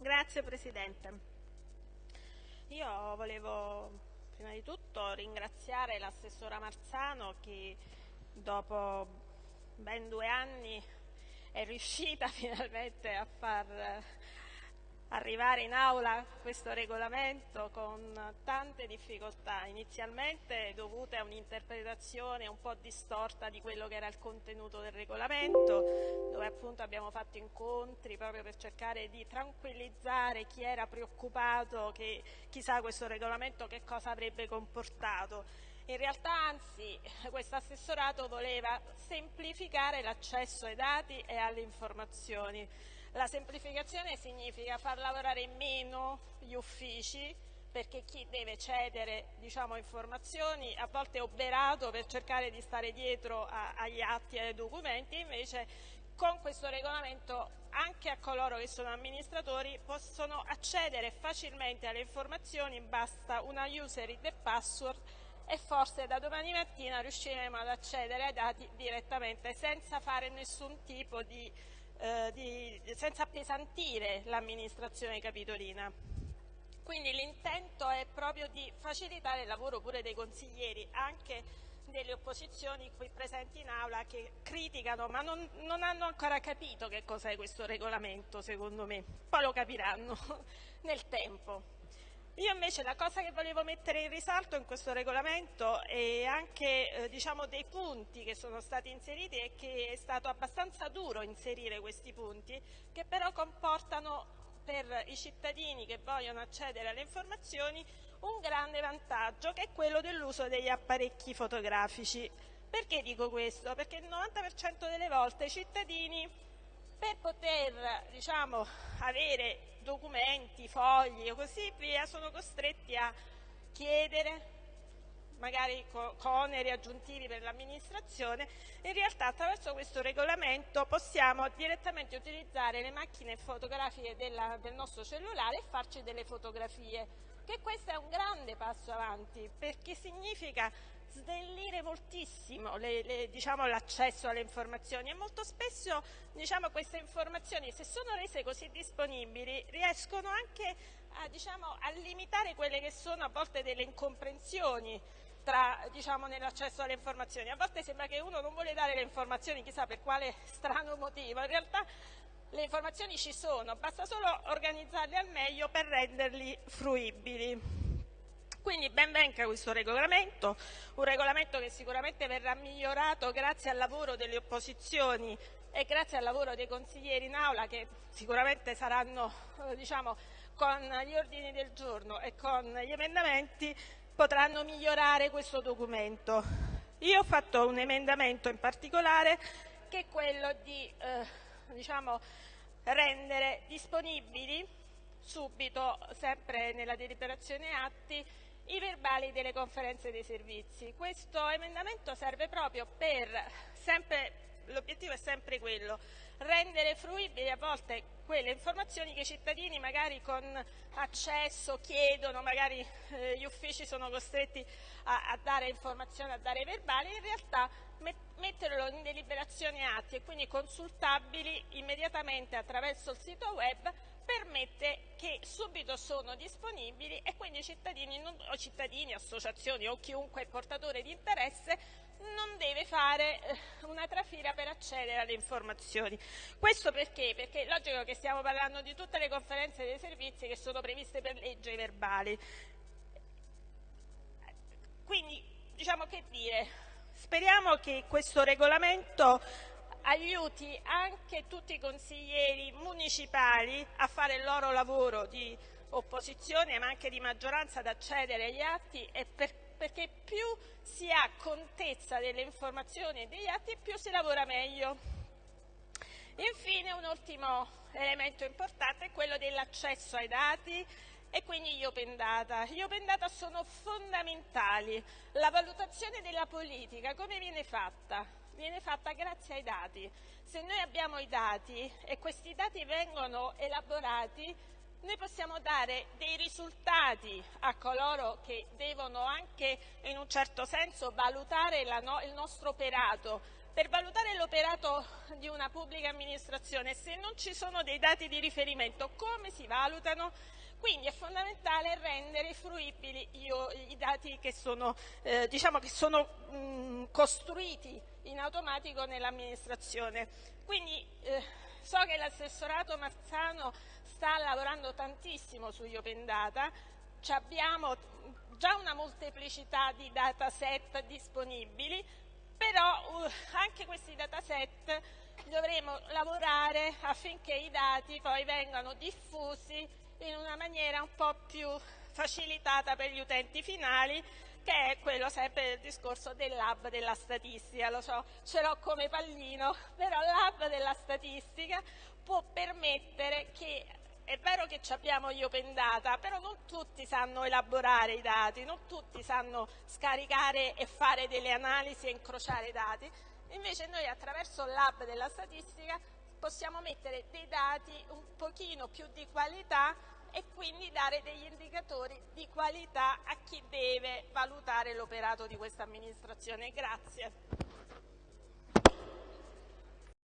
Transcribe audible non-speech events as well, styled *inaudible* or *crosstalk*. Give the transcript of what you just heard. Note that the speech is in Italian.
Grazie Presidente. Io volevo prima di tutto ringraziare l'assessora Marzano che dopo ben due anni è riuscita *laughs* finalmente a far arrivare in aula questo regolamento con tante difficoltà, inizialmente dovute a un'interpretazione un po' distorta di quello che era il contenuto del regolamento, dove appunto abbiamo fatto incontri proprio per cercare di tranquillizzare chi era preoccupato che chissà questo regolamento che cosa avrebbe comportato. In realtà anzi questo assessorato voleva semplificare l'accesso ai dati e alle informazioni la semplificazione significa far lavorare meno gli uffici perché chi deve cedere diciamo, informazioni a volte è oberato per cercare di stare dietro a, agli atti e ai documenti, invece con questo regolamento anche a coloro che sono amministratori possono accedere facilmente alle informazioni, basta una user id e password e forse da domani mattina riusciremo ad accedere ai dati direttamente senza fare nessun tipo di eh, di, senza appesantire l'amministrazione capitolina. Quindi l'intento è proprio di facilitare il lavoro pure dei consiglieri, anche delle opposizioni qui presenti in aula che criticano ma non, non hanno ancora capito che cos'è questo regolamento secondo me, poi lo capiranno *laughs* nel tempo. Io invece la cosa che volevo mettere in risalto in questo regolamento e anche eh, diciamo, dei punti che sono stati inseriti è che è stato abbastanza duro inserire questi punti che però comportano per i cittadini che vogliono accedere alle informazioni un grande vantaggio che è quello dell'uso degli apparecchi fotografici. Perché dico questo? Perché il 90% delle volte i cittadini per poter diciamo, avere documenti, fogli o così via sono costretti a chiedere magari con oneri aggiuntivi per l'amministrazione, in realtà attraverso questo regolamento possiamo direttamente utilizzare le macchine fotografiche della, del nostro cellulare e farci delle fotografie, che questo è un grande passo avanti perché significa snellire moltissimo diciamo, l'accesso diciamo, alle informazioni e molto spesso diciamo, queste informazioni se sono rese così disponibili riescono anche a, diciamo, a limitare quelle che sono a volte delle incomprensioni diciamo, nell'accesso alle informazioni. A volte sembra che uno non vuole dare le informazioni chissà per quale strano motivo, in realtà le informazioni ci sono, basta solo organizzarle al meglio per renderli fruibili. Quindi ben venga questo regolamento, un regolamento che sicuramente verrà migliorato grazie al lavoro delle opposizioni e grazie al lavoro dei consiglieri in aula che sicuramente saranno eh, diciamo, con gli ordini del giorno e con gli emendamenti potranno migliorare questo documento. Io ho fatto un emendamento in particolare che è quello di eh, diciamo, rendere disponibili subito, sempre nella deliberazione atti, i verbali delle conferenze dei servizi. Questo emendamento serve proprio per, l'obiettivo è sempre quello, rendere fruibili a volte quelle informazioni che i cittadini magari con accesso chiedono, magari eh, gli uffici sono costretti a, a, dare informazioni, a dare verbali, in realtà met metterlo in deliberazione atti e quindi consultabili immediatamente attraverso il sito web permette che subito sono disponibili e quindi cittadini, non, o cittadini, associazioni o chiunque portatore di interesse non deve fare eh, una trafila per accedere alle informazioni. Questo perché? Perché è logico che stiamo parlando di tutte le conferenze dei servizi che sono previste per legge verbali. Quindi, diciamo che dire, speriamo che questo regolamento aiuti anche tutti i consiglieri municipali a fare il loro lavoro di opposizione ma anche di maggioranza ad accedere agli atti e per, perché più si ha contezza delle informazioni e degli atti più si lavora meglio. Infine un ultimo elemento importante è quello dell'accesso ai dati e quindi gli open data. Gli open data sono fondamentali. La valutazione della politica come viene fatta? Viene fatta grazie ai dati. Se noi abbiamo i dati e questi dati vengono elaborati, noi possiamo dare dei risultati a coloro che devono anche in un certo senso valutare no il nostro operato per valutare l'operato di una pubblica amministrazione, se non ci sono dei dati di riferimento, come si valutano? Quindi è fondamentale rendere fruibili io, i dati che sono, eh, diciamo che sono mh, costruiti in automatico nell'amministrazione. Quindi eh, so che l'assessorato Marzano sta lavorando tantissimo su Open Data, abbiamo già una molteplicità di dataset disponibili, però uh, anche questi dataset dovremo lavorare affinché i dati poi vengano diffusi in una maniera un po' più facilitata per gli utenti finali che è quello sempre del discorso del lab della statistica, lo so, ce l'ho come pallino, però il lab della statistica può permettere che è vero che abbiamo gli open data, però non tutti sanno elaborare i dati, non tutti sanno scaricare e fare delle analisi e incrociare i dati. Invece noi attraverso il della statistica possiamo mettere dei dati un pochino più di qualità e quindi dare degli indicatori di qualità a chi deve valutare l'operato di questa amministrazione. Grazie.